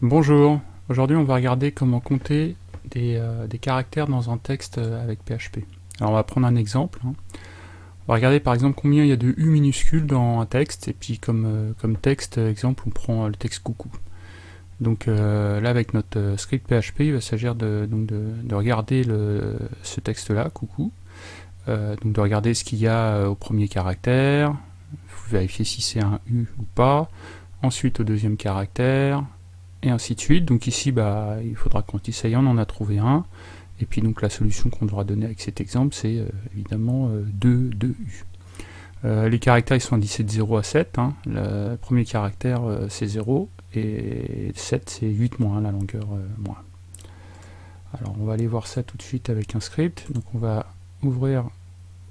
Bonjour, aujourd'hui on va regarder comment compter des, euh, caractères dans un texte euh, avec PHP. Alors on va prendre un exemple. Hein. On va regarder par exemple combien il y a de U minuscules dans un texte, et puis comme, euh, texte, exemple, on prend le texte coucou. Donc là avec notre script PHP, il va s'agir de, de, regarder ce texte-là, coucou, donc de regarder ce qu'il y a au premier caractère, vérifier si c'est un U ou pas, ensuite au deuxième caractère, et ainsi de suite. Donc ici, bah, il faudra qu'on ça y on en a trouvé un. Et puis donc la solution qu'on devra donner avec cet exemple, c'est euh, évidemment 2, euh, 2 U. Euh, les caractères ils sont indicés de 0 à 7. Hein. Le premier caractère c'est 0 et 7 c'est 8 moins, la longueur moins. Alors on va aller voir ça tout de suite avec un script. Donc on va ouvrir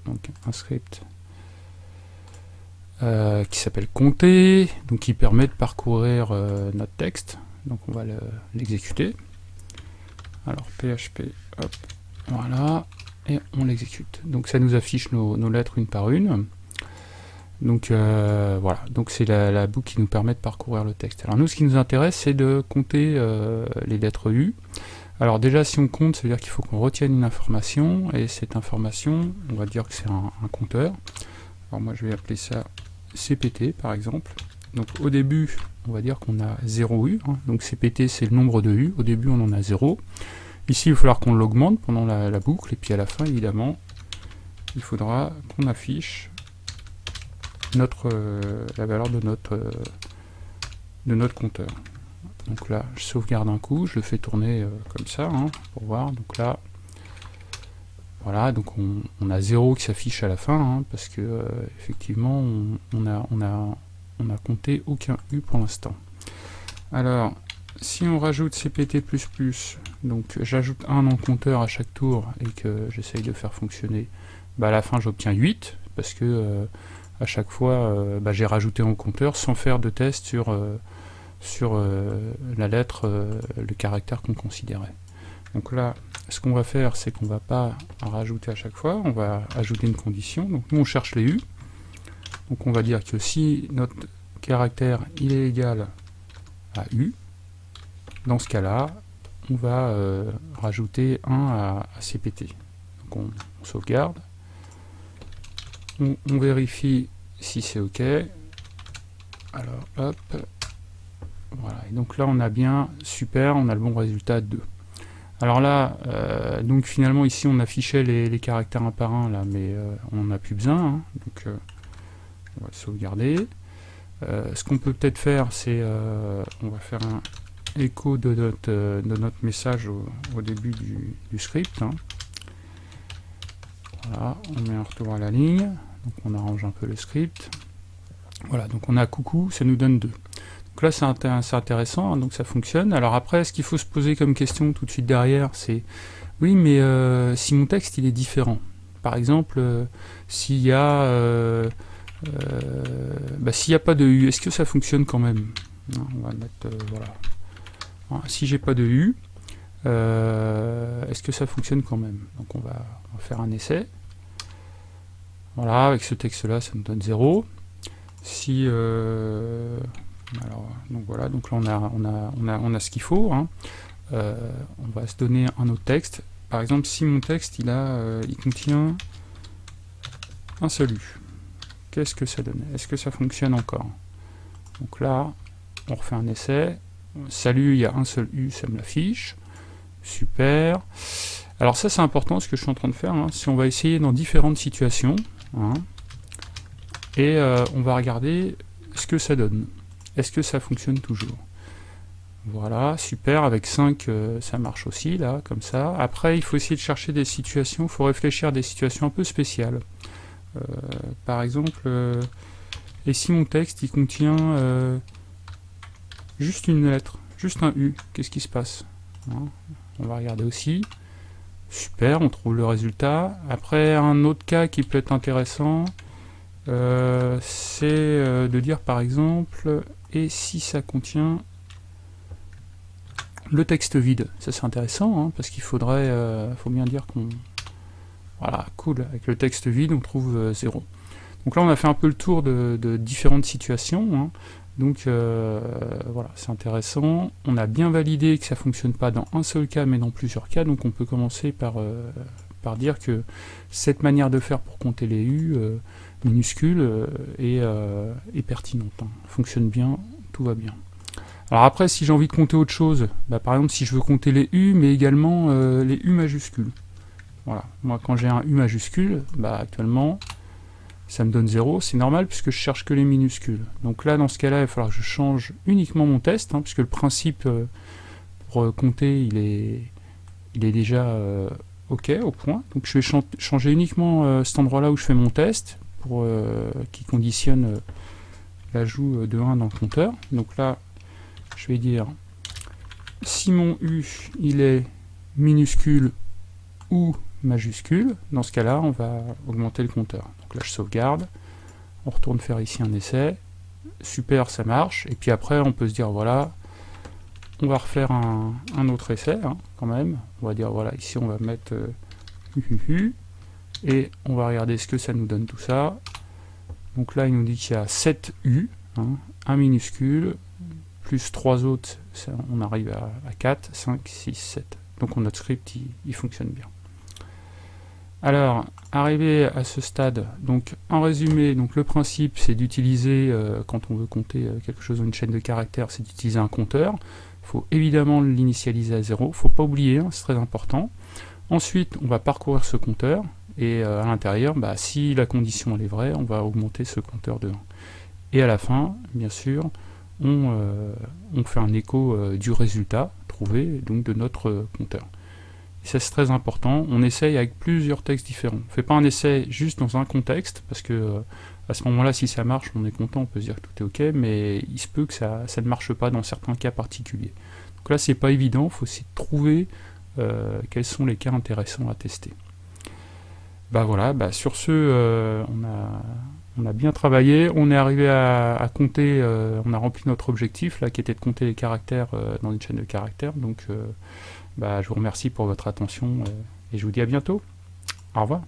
donc, un script qui s'appelle compter, donc qui permet de parcourir notre texte donc on va l'exécuter. Alors PHP, hop, voilà, et on l'exécute. Donc ça nous affiche nos, lettres une par une. Donc euh, voilà, donc c'est la, boucle qui nous permet de parcourir le texte. Alors nous, ce qui nous intéresse, c'est de compter euh, les lettres U. Alors déjà, si on compte, ça veut dire qu'il faut qu'on retienne une information, et cette information, on va dire que c'est un, un, compteur. Alors moi, je vais appeler ça CPT, par exemple. Donc au début, on va dire qu'on a 0 U, hein. donc CPT c'est le nombre de U, au début on en a 0. Ici il va falloir qu'on l'augmente pendant la, boucle, et puis à la fin évidemment, il faudra qu'on affiche euh, la valeur de notre, euh, de notre compteur. Donc là, je sauvegarde un coup, je le fais tourner euh, comme ça, hein, pour voir. Donc là, voilà, donc on, a 0 qui s'affiche à la fin, hein, parce que effectivement, on, a, on n'a compté aucun U pour l'instant. Alors, si on rajoute CPT++, donc j'ajoute un le compteur à chaque tour et que j'essaye de faire fonctionner, bah à la fin j'obtiens 8, parce que euh, à chaque fois euh, bah, j'ai rajouté un compteur sans faire de test sur, euh, la lettre, le caractère qu'on considérait. Donc là, ce qu'on va faire, c'est qu'on va pas rajouter à chaque fois, on va ajouter une condition. Donc nous on cherche les U, donc on va dire que si notre caractère il est égal à U, dans ce cas-là, on va euh, rajouter 1 à, CPT. Donc on, sauvegarde, on, vérifie si c'est OK. Alors hop, voilà. Et donc là on a bien, super, on a le bon résultat 2. Alors là, euh, donc finalement ici on affichait les, caractères un par un là, mais euh, on n'en a plus besoin. Hein. On va sauvegarder. Euh, ce qu'on peut peut-être faire, c'est euh, on va faire un écho de notre, euh, message au, début du, script. Hein. Voilà, on met un retour à la ligne, donc on arrange un peu le script. Voilà, donc on a coucou, ça nous donne 2. Donc là c'est intéressant, hein, donc ça fonctionne. Alors après, ce qu'il faut se poser comme question tout de suite derrière, c'est oui, mais si mon texte il est différent. Par exemple, s'il y a bah, s'il n'y a pas de U, est-ce que ça fonctionne quand même On va mettre, euh, voilà. Ah, si j'ai pas de U, euh, est-ce que ça fonctionne quand même Donc on va, faire un essai. Voilà, avec ce texte-là, ça me donne 0. Si, alors, donc voilà, donc là on a, on a, on a, on a ce qu'il faut. Hein. on va se donner un autre texte. Par exemple, si mon texte il a, il contient un U qu'est-ce que ça donne? Est-ce que ça fonctionne encore? Donc là, on refait un essai. Salut, il y a un seul U, ça me l'affiche. Super. Alors ça, c'est important, ce que je suis en train de faire. Hein. Si on va essayer dans différentes situations, hein, et euh, on va regarder ce que ça donne. Est-ce que ça fonctionne toujours? Voilà, super, avec 5, euh, ça marche aussi, là, comme ça. Après, il faut essayer de chercher des situations, il faut réfléchir à des situations un peu spéciales. Euh, par exemple, euh, et si mon texte il contient euh, juste une lettre, juste un U, qu'est-ce qui se passe hein On va regarder aussi. Super, on trouve le résultat. Après, un autre cas qui peut être intéressant, c'est de dire par exemple, et si ça contient le texte vide? Ça c'est intéressant, hein, parce qu'il faudrait, faut bien dire qu'on voilà, cool. Avec le texte vide, on trouve 0. Euh, Donc là, on a fait un peu le tour de, différentes situations. Hein. Donc voilà, c'est intéressant. On a bien validé que ça ne fonctionne pas dans un seul cas, mais dans plusieurs cas. Donc on peut commencer par, par dire que cette manière de faire pour compter les U minuscules est, est, pertinente. Hein. Fonctionne bien, tout va bien. Alors après, si j'ai envie de compter autre chose, bah, par exemple si je veux compter les U, mais également euh, les U majuscules. Voilà, moi quand j'ai un U majuscule, bah, actuellement, ça me donne 0, c'est normal puisque je cherche que les minuscules. Donc là, dans ce cas-là, il va falloir que je change uniquement mon test, hein, puisque le principe euh, pour euh, compter, il est, il est déjà OK, au point. Donc je vais changer uniquement cet endroit-là où je fais mon test, pour qui conditionne l'ajout de 1 dans le compteur. Donc là, je vais dire si mon U il est minuscule ou majuscule, dans ce cas-là, on va augmenter le compteur. Donc là, je sauvegarde, on retourne faire ici un essai, super, ça marche, et puis après, on peut se dire, voilà, on va refaire un, autre essai, hein, quand même, on va dire, voilà, ici, on va mettre euh, et on va regarder ce que ça nous donne tout ça. Donc là, il nous dit qu'il y a 7 U, hein, un minuscule, plus 3 autres, on arrive à, 4, 5, 6, 7. Donc notre script, il, fonctionne bien. Alors, arrivé à ce stade, donc en résumé, donc le principe c'est d'utiliser, euh, quand on veut compter euh, quelque chose dans une chaîne de caractères, c'est d'utiliser un compteur. Il faut évidemment l'initialiser à 0, il ne faut pas oublier, hein, c'est très important. Ensuite, on va parcourir ce compteur, et euh, à l'intérieur, bah, si la condition est vraie, on va augmenter ce compteur de 1. Et à la fin, bien sûr, euh, on, fait un écho du résultat trouvé, donc de notre compteur. Et ça c'est très important, on essaye avec plusieurs textes différents. On ne fait pas un essai juste dans un contexte, parce que euh, à ce moment-là, si ça marche, on est content, on peut se dire que tout est ok, mais il se peut que ça, ne marche pas dans certains cas particuliers. Donc là, c'est pas évident, il faut essayer de trouver quels sont les cas intéressants à tester. Bah voilà, bah sur ce, on a on a bien travaillé, on est arrivé à, compter, euh, on a rempli notre objectif là qui était de compter les caractères euh, dans une chaîne de caractères. Donc euh, bah, je vous remercie pour votre attention et je vous dis à bientôt. Au revoir.